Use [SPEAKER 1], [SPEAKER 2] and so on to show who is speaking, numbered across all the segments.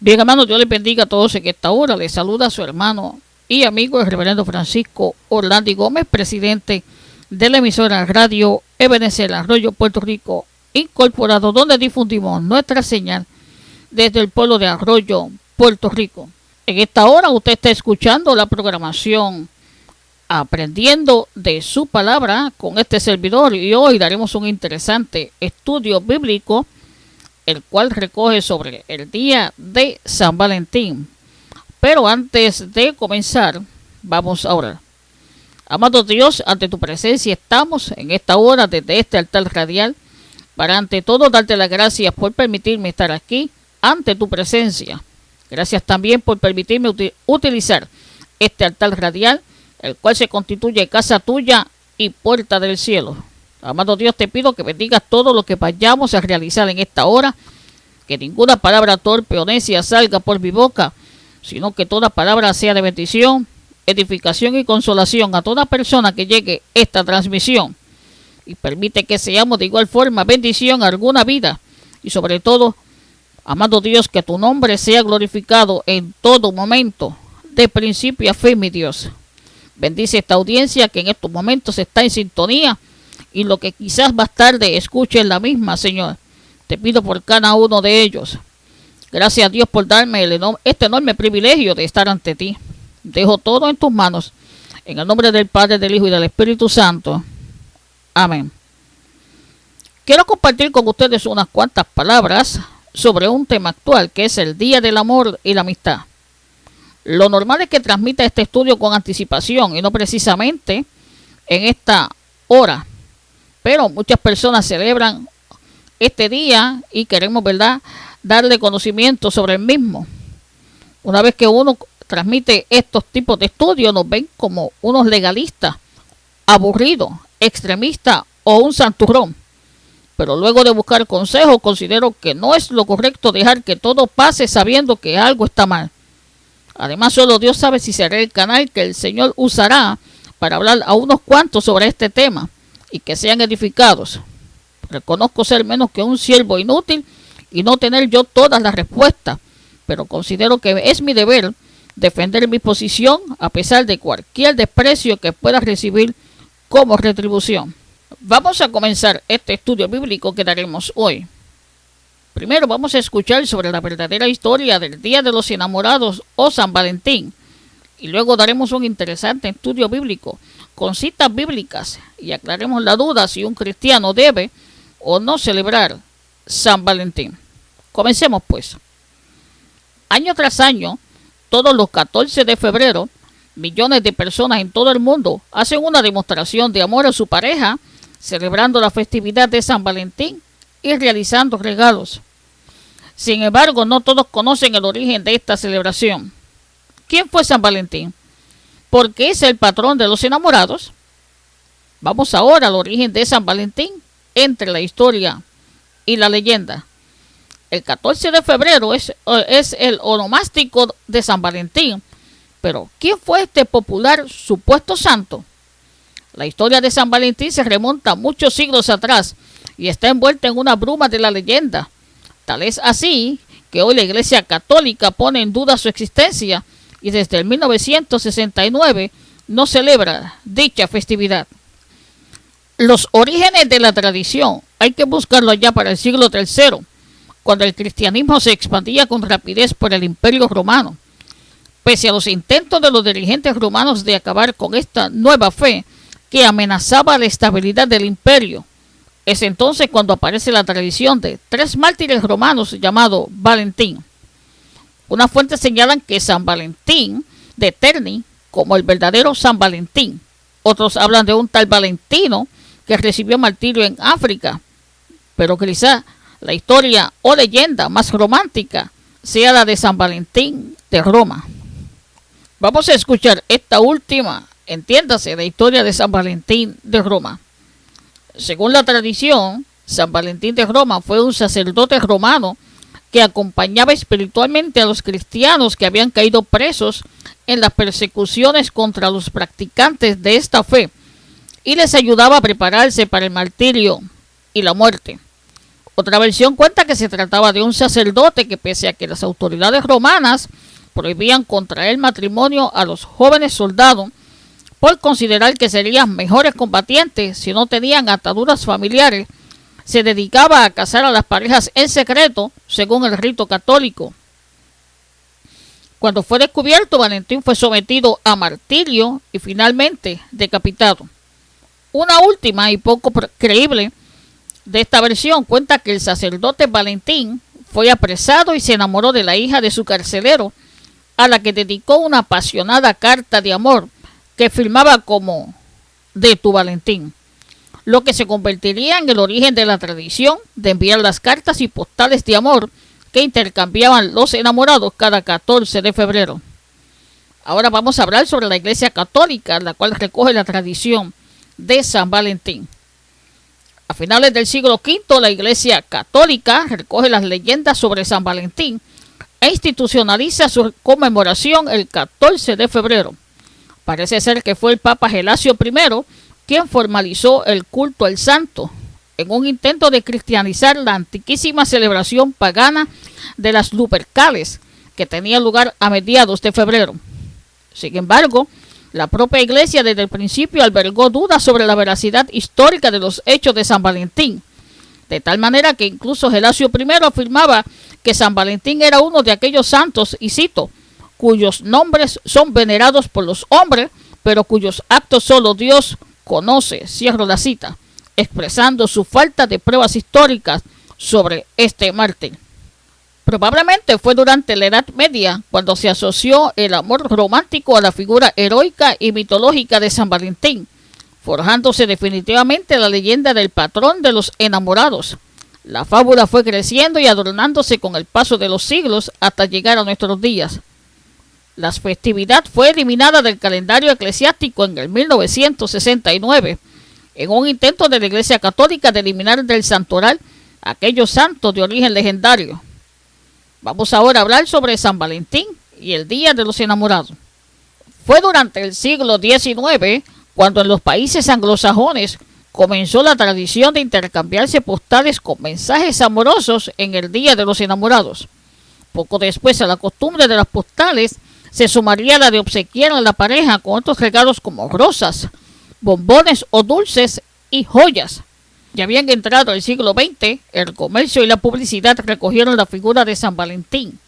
[SPEAKER 1] Bien, hermano, Dios les bendiga a todos en esta hora. Les saluda a su hermano y amigo el reverendo Francisco Orlando Gómez, presidente de la emisora Radio Ebenezer Arroyo, Puerto Rico, incorporado, donde difundimos nuestra señal desde el pueblo de Arroyo, Puerto Rico. En esta hora usted está escuchando la programación Aprendiendo de su palabra con este servidor y hoy daremos un interesante estudio bíblico el cual recoge sobre el día de San Valentín. Pero antes de comenzar, vamos a orar. Amado Dios, ante tu presencia estamos en esta hora desde este altar radial para ante todo darte las gracias por permitirme estar aquí ante tu presencia. Gracias también por permitirme utilizar este altar radial, el cual se constituye casa tuya y puerta del cielo. Amado Dios, te pido que bendigas todo lo que vayamos a realizar en esta hora, que ninguna palabra torpe o necia salga por mi boca, sino que toda palabra sea de bendición, edificación y consolación a toda persona que llegue esta transmisión. Y permite que seamos de igual forma bendición a alguna vida. Y sobre todo, amado Dios, que tu nombre sea glorificado en todo momento, de principio a fin, mi Dios. Bendice esta audiencia que en estos momentos está en sintonía y lo que quizás más tarde escuche la misma, Señor. Te pido por cada uno de ellos. Gracias a Dios por darme este enorme privilegio de estar ante ti. Dejo todo en tus manos. En el nombre del Padre, del Hijo y del Espíritu Santo. Amén. Quiero compartir con ustedes unas cuantas palabras sobre un tema actual que es el Día del Amor y la Amistad. Lo normal es que transmita este estudio con anticipación y no precisamente en esta hora pero muchas personas celebran este día y queremos, ¿verdad?, darle conocimiento sobre el mismo. Una vez que uno transmite estos tipos de estudios, nos ven como unos legalistas, aburridos, extremistas o un santurrón. Pero luego de buscar consejo, considero que no es lo correcto dejar que todo pase sabiendo que algo está mal. Además, solo Dios sabe si será el canal que el Señor usará para hablar a unos cuantos sobre este tema y que sean edificados. Reconozco ser menos que un siervo inútil y no tener yo todas las respuestas, pero considero que es mi deber defender mi posición a pesar de cualquier desprecio que pueda recibir como retribución. Vamos a comenzar este estudio bíblico que daremos hoy. Primero vamos a escuchar sobre la verdadera historia del Día de los Enamorados o San Valentín y luego daremos un interesante estudio bíblico con citas bíblicas y aclaremos la duda si un cristiano debe o no celebrar San Valentín. Comencemos pues. Año tras año, todos los 14 de febrero, millones de personas en todo el mundo hacen una demostración de amor a su pareja, celebrando la festividad de San Valentín y realizando regalos. Sin embargo, no todos conocen el origen de esta celebración. ¿Quién fue San Valentín? Porque es el patrón de los enamorados. Vamos ahora al origen de San Valentín entre la historia y la leyenda. El 14 de febrero es, es el onomástico de San Valentín. Pero, ¿quién fue este popular supuesto santo? La historia de San Valentín se remonta muchos siglos atrás y está envuelta en una bruma de la leyenda. Tal es así que hoy la Iglesia Católica pone en duda su existencia y desde el 1969 no celebra dicha festividad. Los orígenes de la tradición hay que buscarlo ya para el siglo III, cuando el cristianismo se expandía con rapidez por el imperio romano. Pese a los intentos de los dirigentes romanos de acabar con esta nueva fe que amenazaba la estabilidad del imperio, es entonces cuando aparece la tradición de tres mártires romanos llamados Valentín. Una fuente señalan que San Valentín de Terni como el verdadero San Valentín. Otros hablan de un tal Valentino que recibió martirio en África. Pero quizá la historia o leyenda más romántica sea la de San Valentín de Roma. Vamos a escuchar esta última, entiéndase, la historia de San Valentín de Roma. Según la tradición, San Valentín de Roma fue un sacerdote romano que acompañaba espiritualmente a los cristianos que habían caído presos en las persecuciones contra los practicantes de esta fe y les ayudaba a prepararse para el martirio y la muerte. Otra versión cuenta que se trataba de un sacerdote que pese a que las autoridades romanas prohibían contraer matrimonio a los jóvenes soldados por considerar que serían mejores combatientes si no tenían ataduras familiares, se dedicaba a casar a las parejas en secreto según el rito católico. Cuando fue descubierto, Valentín fue sometido a martirio y finalmente decapitado. Una última y poco creíble de esta versión cuenta que el sacerdote Valentín fue apresado y se enamoró de la hija de su carcelero, a la que dedicó una apasionada carta de amor que firmaba como de tu Valentín, lo que se convertiría en el origen de la tradición de enviar las cartas y postales de amor que intercambiaban los enamorados cada 14 de febrero. Ahora vamos a hablar sobre la Iglesia Católica, la cual recoge la tradición de San Valentín. A finales del siglo V, la Iglesia Católica recoge las leyendas sobre San Valentín e institucionaliza su conmemoración el 14 de febrero. Parece ser que fue el Papa Gelasio I quien formalizó el culto al santo en un intento de cristianizar la antiquísima celebración pagana de las Lupercales, que tenía lugar a mediados de febrero. Sin embargo, la propia iglesia desde el principio albergó dudas sobre la veracidad histórica de los hechos de San Valentín, de tal manera que incluso Gelasio I afirmaba que San Valentín era uno de aquellos santos, y cito, cuyos nombres son venerados por los hombres, pero cuyos actos solo Dios conoce, cierro la cita, expresando su falta de pruebas históricas sobre este mártir. Probablemente fue durante la Edad Media cuando se asoció el amor romántico a la figura heroica y mitológica de San Valentín, forjándose definitivamente la leyenda del patrón de los enamorados. La fábula fue creciendo y adornándose con el paso de los siglos hasta llegar a nuestros días. La festividad fue eliminada del calendario eclesiástico en el 1969, en un intento de la Iglesia Católica de eliminar del santoral aquellos santos de origen legendario. Vamos ahora a hablar sobre San Valentín y el Día de los Enamorados. Fue durante el siglo XIX cuando en los países anglosajones comenzó la tradición de intercambiarse postales con mensajes amorosos en el Día de los Enamorados. Poco después a la costumbre de las postales se sumaría la de obsequiar a la pareja con otros regalos como rosas, bombones o dulces y joyas ya habían entrado el siglo XX, el comercio y la publicidad recogieron la figura de San Valentín.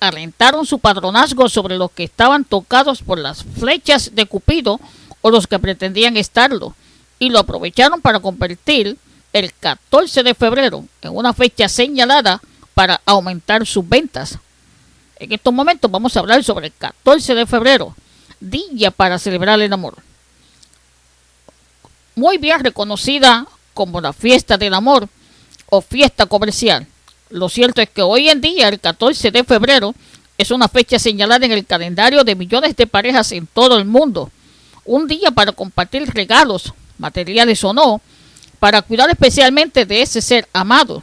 [SPEAKER 1] Alentaron su patronazgo sobre los que estaban tocados por las flechas de Cupido o los que pretendían estarlo, y lo aprovecharon para convertir el 14 de febrero en una fecha señalada para aumentar sus ventas. En estos momentos vamos a hablar sobre el 14 de febrero, día para celebrar el amor. Muy bien reconocida como la fiesta del amor o fiesta comercial. Lo cierto es que hoy en día, el 14 de febrero, es una fecha señalada en el calendario de millones de parejas en todo el mundo. Un día para compartir regalos, materiales o no, para cuidar especialmente de ese ser amado.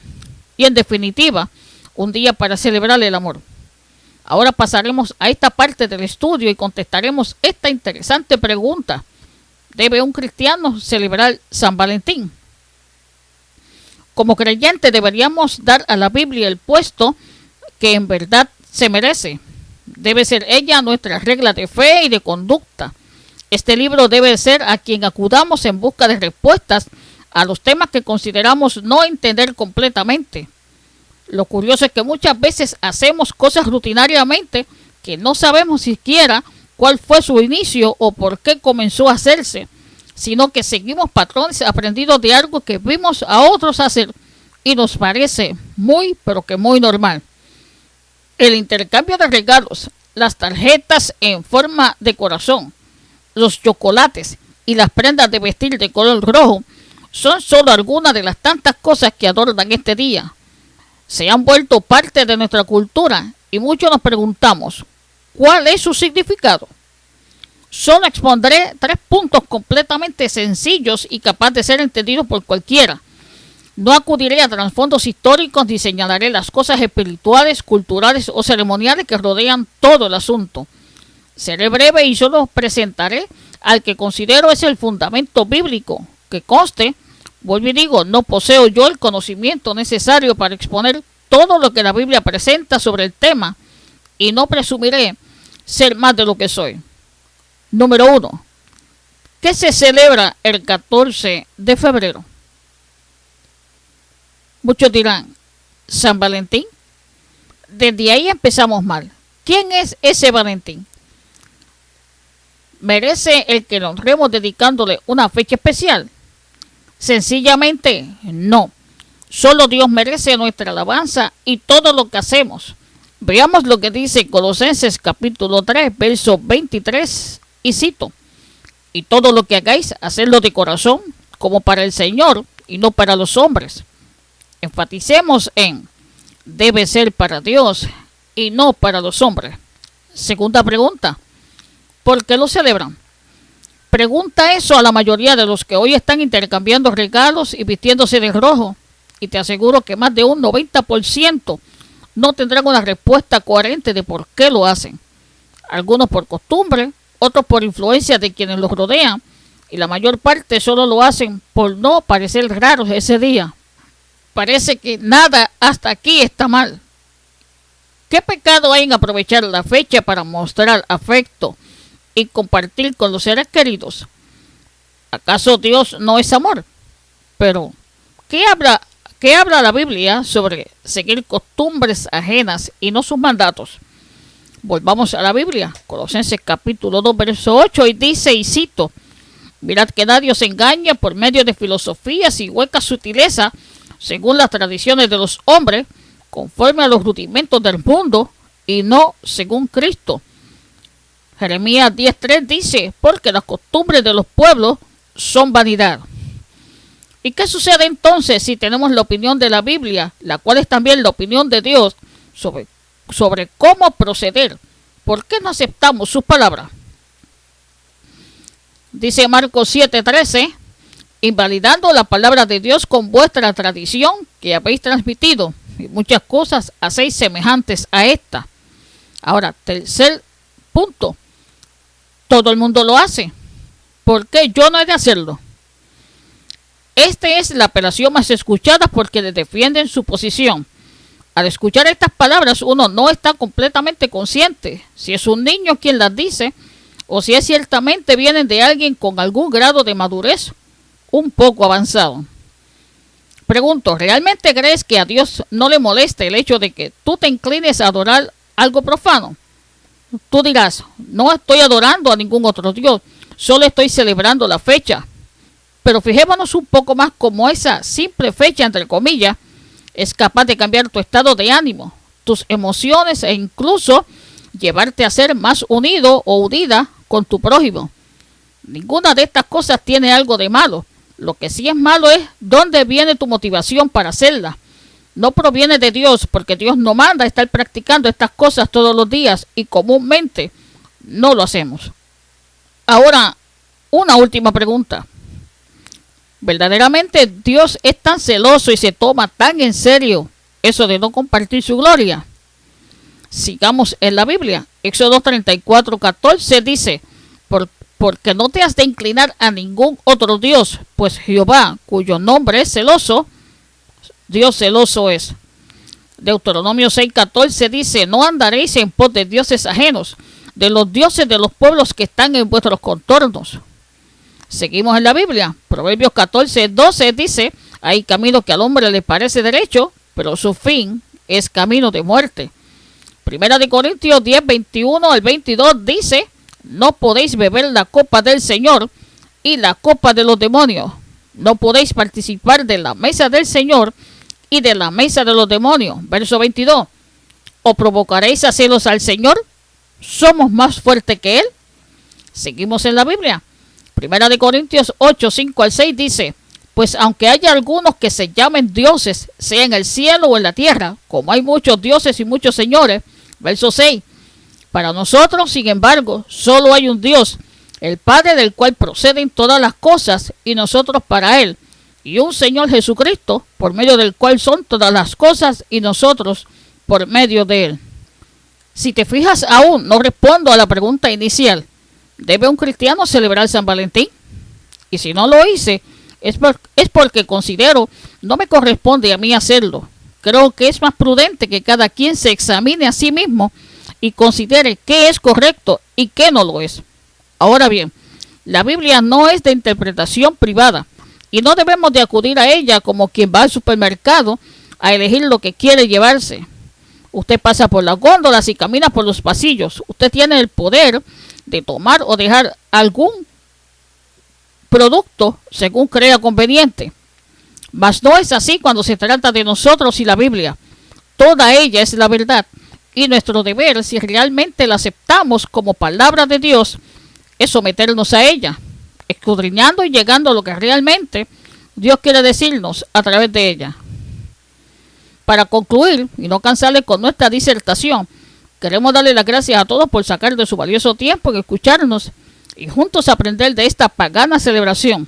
[SPEAKER 1] Y en definitiva, un día para celebrar el amor. Ahora pasaremos a esta parte del estudio y contestaremos esta interesante pregunta. ¿Debe un cristiano celebrar San Valentín? Como creyentes deberíamos dar a la Biblia el puesto que en verdad se merece. Debe ser ella nuestra regla de fe y de conducta. Este libro debe ser a quien acudamos en busca de respuestas a los temas que consideramos no entender completamente. Lo curioso es que muchas veces hacemos cosas rutinariamente que no sabemos siquiera cuál fue su inicio o por qué comenzó a hacerse sino que seguimos patrones aprendidos de algo que vimos a otros hacer y nos parece muy, pero que muy normal. El intercambio de regalos, las tarjetas en forma de corazón, los chocolates y las prendas de vestir de color rojo son solo algunas de las tantas cosas que adornan este día. Se han vuelto parte de nuestra cultura y muchos nos preguntamos, ¿cuál es su significado? Solo expondré tres puntos completamente sencillos y capaz de ser entendidos por cualquiera. No acudiré a trasfondos históricos ni señalaré las cosas espirituales, culturales o ceremoniales que rodean todo el asunto. Seré breve y solo presentaré al que considero es el fundamento bíblico, que conste Vuelvo y digo, no poseo yo el conocimiento necesario para exponer todo lo que la Biblia presenta sobre el tema y no presumiré ser más de lo que soy. Número uno. ¿Qué se celebra el 14 de febrero? Muchos dirán, San Valentín. Desde ahí empezamos mal. ¿Quién es ese Valentín? ¿Merece el que lo honremos dedicándole una fecha especial? Sencillamente no. Solo Dios merece nuestra alabanza y todo lo que hacemos. Veamos lo que dice Colosenses capítulo 3, verso 23 y cito. Y todo lo que hagáis, hacedlo de corazón, como para el Señor y no para los hombres. Enfaticemos en debe ser para Dios y no para los hombres. Segunda pregunta, ¿por qué lo celebran? Pregunta eso a la mayoría de los que hoy están intercambiando regalos y vistiéndose de rojo. Y te aseguro que más de un 90% no tendrán una respuesta coherente de por qué lo hacen. Algunos por costumbre, otros por influencia de quienes los rodean, y la mayor parte solo lo hacen por no parecer raros ese día. Parece que nada hasta aquí está mal. ¿Qué pecado hay en aprovechar la fecha para mostrar afecto y compartir con los seres queridos? ¿Acaso Dios no es amor? Pero, ¿qué habla, qué habla la Biblia sobre seguir costumbres ajenas y no sus mandatos? Volvamos a la Biblia, Colosenses capítulo 2, verso 8, y dice, y cito, mirad que nadie os engaña por medio de filosofías y huecas sutileza, según las tradiciones de los hombres, conforme a los rudimentos del mundo y no según Cristo. Jeremías 10.3 dice, porque las costumbres de los pueblos son vanidad. ¿Y qué sucede entonces si tenemos la opinión de la Biblia, la cual es también la opinión de Dios sobre, sobre cómo proceder? ¿Por qué no aceptamos sus palabras? Dice Marcos 7:13, invalidando la palabra de Dios con vuestra tradición que habéis transmitido y muchas cosas hacéis semejantes a esta. Ahora, tercer punto. Todo el mundo lo hace. ¿Por qué yo no he de hacerlo? Esta es la apelación más escuchada porque le defienden su posición. Al escuchar estas palabras uno no está completamente consciente si es un niño quien las dice o si es ciertamente vienen de alguien con algún grado de madurez un poco avanzado. Pregunto, ¿realmente crees que a Dios no le molesta el hecho de que tú te inclines a adorar algo profano? Tú dirás, no estoy adorando a ningún otro Dios, solo estoy celebrando la fecha. Pero fijémonos un poco más cómo esa simple fecha, entre comillas, es capaz de cambiar tu estado de ánimo, tus emociones e incluso llevarte a ser más unido o unida con tu prójimo. Ninguna de estas cosas tiene algo de malo. Lo que sí es malo es dónde viene tu motivación para hacerla. No proviene de Dios, porque Dios no manda estar practicando estas cosas todos los días y comúnmente no lo hacemos. Ahora, una última pregunta. ¿Verdaderamente Dios es tan celoso y se toma tan en serio eso de no compartir su gloria? Sigamos en la Biblia. Éxodo 34, 14 dice, por, porque no te has de inclinar a ningún otro Dios, pues Jehová, cuyo nombre es celoso, Dios celoso es. Deuteronomio 6:14 dice, no andaréis en pos de dioses ajenos, de los dioses de los pueblos que están en vuestros contornos. Seguimos en la Biblia. Proverbios 14:12 dice, hay camino que al hombre le parece derecho, pero su fin es camino de muerte. Primera de Corintios 10, 21 al 22 dice, no podéis beber la copa del Señor y la copa de los demonios. No podéis participar de la mesa del Señor y de la mesa de los demonios. Verso 22. ¿O provocaréis a celos al Señor? ¿Somos más fuertes que Él? Seguimos en la Biblia. Primera de Corintios 8, 5 al 6 dice, pues aunque haya algunos que se llamen dioses, sea en el cielo o en la tierra, como hay muchos dioses y muchos señores, verso 6, para nosotros, sin embargo, solo hay un Dios, el Padre del cual proceden todas las cosas y nosotros para Él, y un Señor Jesucristo, por medio del cual son todas las cosas y nosotros por medio de Él. Si te fijas aún, no respondo a la pregunta inicial. ¿Debe un cristiano celebrar San Valentín? Y si no lo hice, es, es porque considero no me corresponde a mí hacerlo. Creo que es más prudente que cada quien se examine a sí mismo y considere qué es correcto y qué no lo es. Ahora bien, la Biblia no es de interpretación privada y no debemos de acudir a ella como quien va al supermercado a elegir lo que quiere llevarse. Usted pasa por las góndolas y camina por los pasillos. Usted tiene el poder de tomar o dejar algún producto según crea conveniente. Mas no es así cuando se trata de nosotros y la Biblia. Toda ella es la verdad. Y nuestro deber, si realmente la aceptamos como palabra de Dios, es someternos a ella, escudriñando y llegando a lo que realmente Dios quiere decirnos a través de ella. Para concluir y no cansarle con nuestra disertación, queremos darle las gracias a todos por sacar de su valioso tiempo en escucharnos y juntos aprender de esta pagana celebración.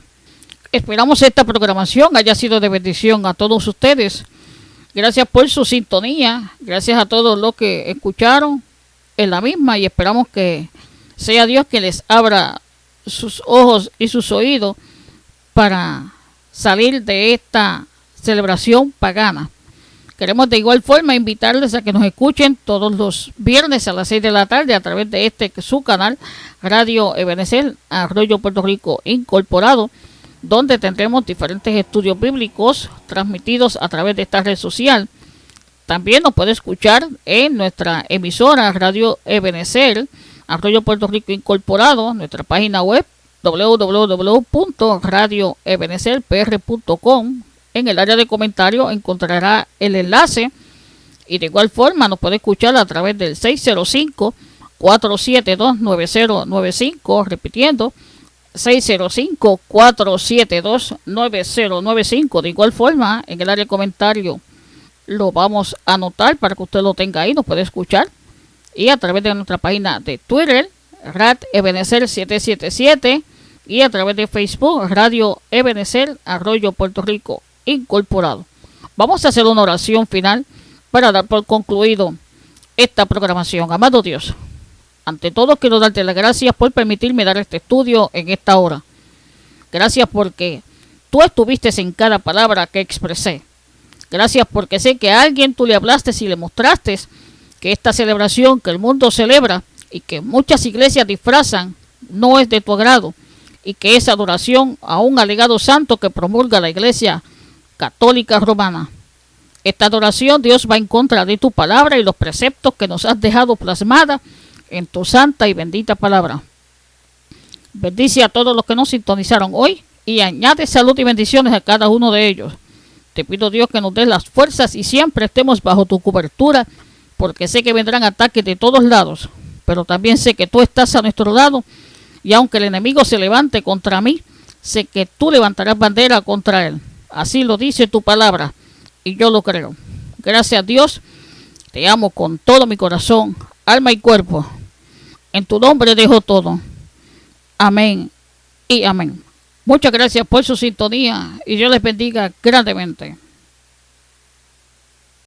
[SPEAKER 1] Esperamos esta programación haya sido de bendición a todos ustedes. Gracias por su sintonía, gracias a todos los que escucharon en la misma y esperamos que sea Dios que les abra sus ojos y sus oídos para salir de esta celebración pagana. Queremos de igual forma invitarles a que nos escuchen todos los viernes a las 6 de la tarde a través de este su canal Radio Ebenezer Arroyo Puerto Rico Incorporado, donde tendremos diferentes estudios bíblicos transmitidos a través de esta red social. También nos puede escuchar en nuestra emisora Radio Ebenezer Arroyo Puerto Rico Incorporado, nuestra página web www.radioebenecerpr.com en el área de comentarios encontrará el enlace y de igual forma nos puede escuchar a través del 605-472-9095, repitiendo, 605-472-9095. De igual forma, en el área de comentarios lo vamos a anotar para que usted lo tenga ahí, nos puede escuchar. Y a través de nuestra página de Twitter, Rad Ebenecer 777 y a través de Facebook, Radio Ebenecer Arroyo Puerto Rico incorporado. Vamos a hacer una oración final para dar por concluido esta programación. Amado Dios, ante todo quiero darte las gracias por permitirme dar este estudio en esta hora. Gracias porque tú estuviste en cada palabra que expresé. Gracias porque sé que a alguien tú le hablaste y le mostraste que esta celebración que el mundo celebra y que muchas iglesias disfrazan no es de tu agrado y que esa adoración a un alegado santo que promulga la iglesia católica romana. Esta adoración, Dios, va en contra de tu palabra y los preceptos que nos has dejado plasmada en tu santa y bendita palabra. Bendice a todos los que nos sintonizaron hoy y añade salud y bendiciones a cada uno de ellos. Te pido Dios que nos des las fuerzas y siempre estemos bajo tu cobertura, porque sé que vendrán ataques de todos lados, pero también sé que tú estás a nuestro lado y aunque el enemigo se levante contra mí, sé que tú levantarás bandera contra él. Así lo dice tu palabra y yo lo creo. Gracias a Dios, te amo con todo mi corazón, alma y cuerpo. En tu nombre dejo todo. Amén y amén. Muchas gracias por su sintonía y Dios les bendiga grandemente.